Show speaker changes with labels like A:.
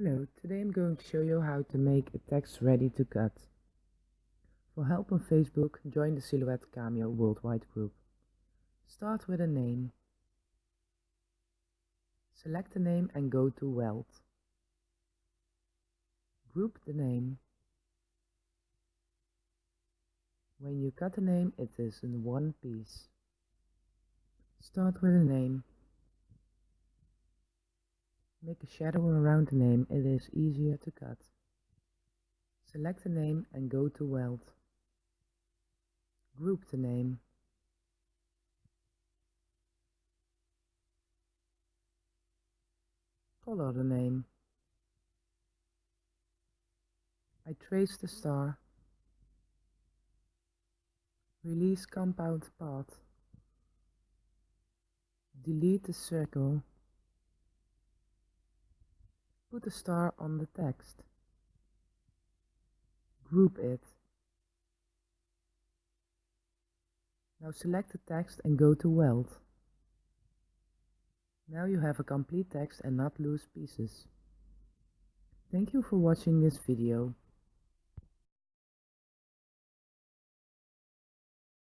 A: Hello, today I'm going to show you how to make a text ready to cut. For help on Facebook, join the Silhouette Cameo Worldwide group. Start with a name. Select the name and go to Weld. Group the name. When you cut a name, it is in one piece. Start with a name. Make a shadow around the name, it is easier to cut. Select the name and go to Weld. Group the name. Color the name. I trace the star. Release compound path. Delete the circle. Put a star on the text. Group it. Now select the text and go to Weld. Now you have a complete text and not loose pieces. Thank you for watching this video.